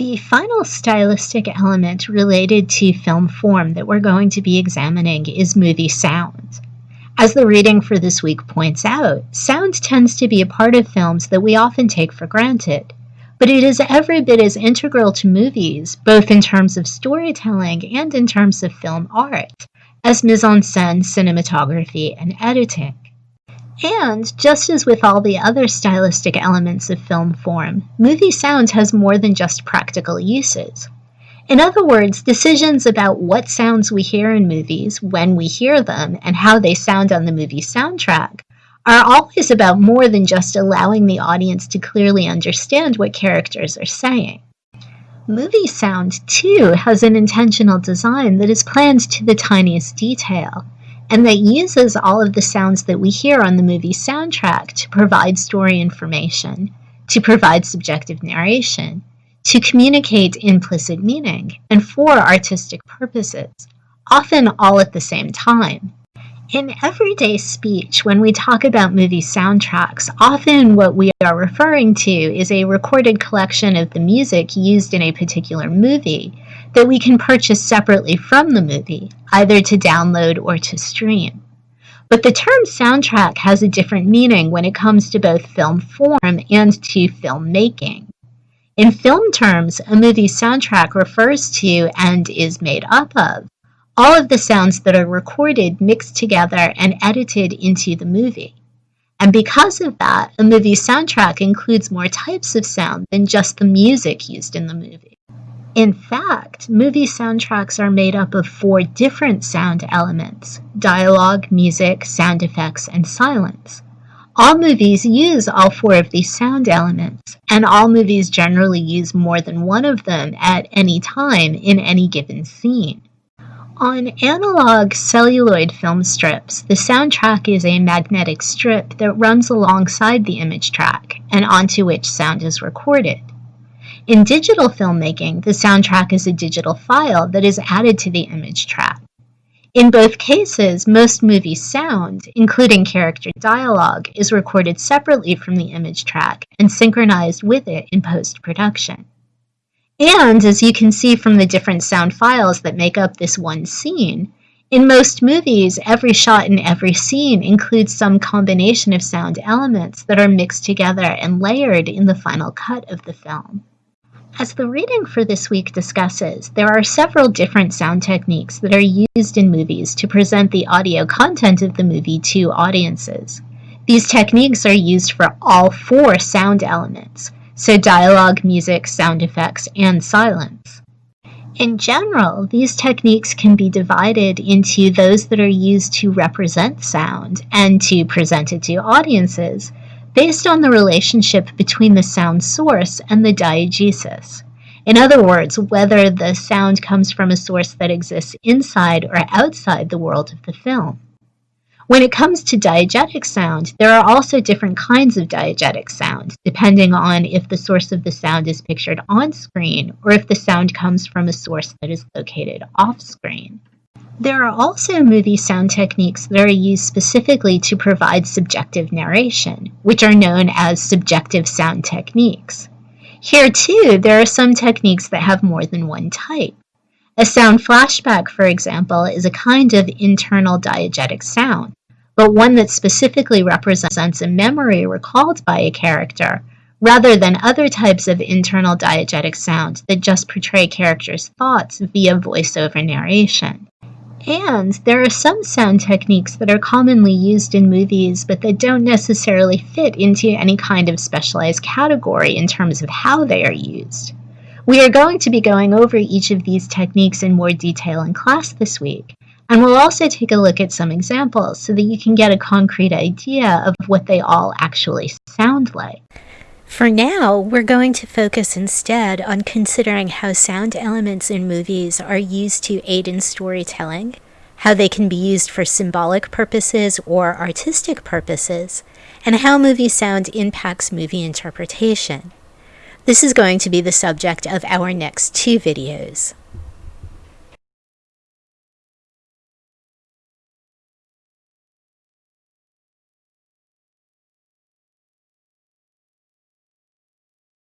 The final stylistic element related to film form that we're going to be examining is movie sound. As the reading for this week points out, sound tends to be a part of films that we often take for granted, but it is every bit as integral to movies, both in terms of storytelling and in terms of film art, as mise en scène, cinematography, and editing. And, just as with all the other stylistic elements of film form, movie sound has more than just practical uses. In other words, decisions about what sounds we hear in movies, when we hear them, and how they sound on the movie soundtrack are always about more than just allowing the audience to clearly understand what characters are saying. Movie sound, too, has an intentional design that is planned to the tiniest detail and that uses all of the sounds that we hear on the movie soundtrack to provide story information, to provide subjective narration, to communicate implicit meaning, and for artistic purposes, often all at the same time. In everyday speech, when we talk about movie soundtracks, often what we are referring to is a recorded collection of the music used in a particular movie that we can purchase separately from the movie, either to download or to stream. But the term soundtrack has a different meaning when it comes to both film form and to filmmaking. In film terms, a movie soundtrack refers to and is made up of all of the sounds that are recorded, mixed together, and edited into the movie. And because of that, a movie soundtrack includes more types of sound than just the music used in the movie. In fact, movie soundtracks are made up of four different sound elements dialogue, music, sound effects, and silence. All movies use all four of these sound elements, and all movies generally use more than one of them at any time in any given scene. On analog celluloid film strips, the soundtrack is a magnetic strip that runs alongside the image track and onto which sound is recorded. In digital filmmaking, the soundtrack is a digital file that is added to the image track. In both cases, most movie sound, including character dialogue, is recorded separately from the image track and synchronized with it in post-production. And as you can see from the different sound files that make up this one scene, in most movies, every shot in every scene includes some combination of sound elements that are mixed together and layered in the final cut of the film. As the reading for this week discusses, there are several different sound techniques that are used in movies to present the audio content of the movie to audiences. These techniques are used for all four sound elements, so dialogue, music, sound effects, and silence. In general, these techniques can be divided into those that are used to represent sound and to present it to audiences, based on the relationship between the sound source and the diegesis. In other words, whether the sound comes from a source that exists inside or outside the world of the film. When it comes to diegetic sound, there are also different kinds of diegetic sound, depending on if the source of the sound is pictured on screen or if the sound comes from a source that is located off screen. There are also movie sound techniques that are used specifically to provide subjective narration, which are known as subjective sound techniques. Here, too, there are some techniques that have more than one type. A sound flashback, for example, is a kind of internal diegetic sound, but one that specifically represents a memory recalled by a character, rather than other types of internal diegetic sound that just portray characters' thoughts via voiceover narration. And there are some sound techniques that are commonly used in movies, but that don't necessarily fit into any kind of specialized category in terms of how they are used. We are going to be going over each of these techniques in more detail in class this week, and we'll also take a look at some examples so that you can get a concrete idea of what they all actually sound like. For now, we're going to focus instead on considering how sound elements in movies are used to aid in storytelling, how they can be used for symbolic purposes or artistic purposes, and how movie sound impacts movie interpretation. This is going to be the subject of our next two videos.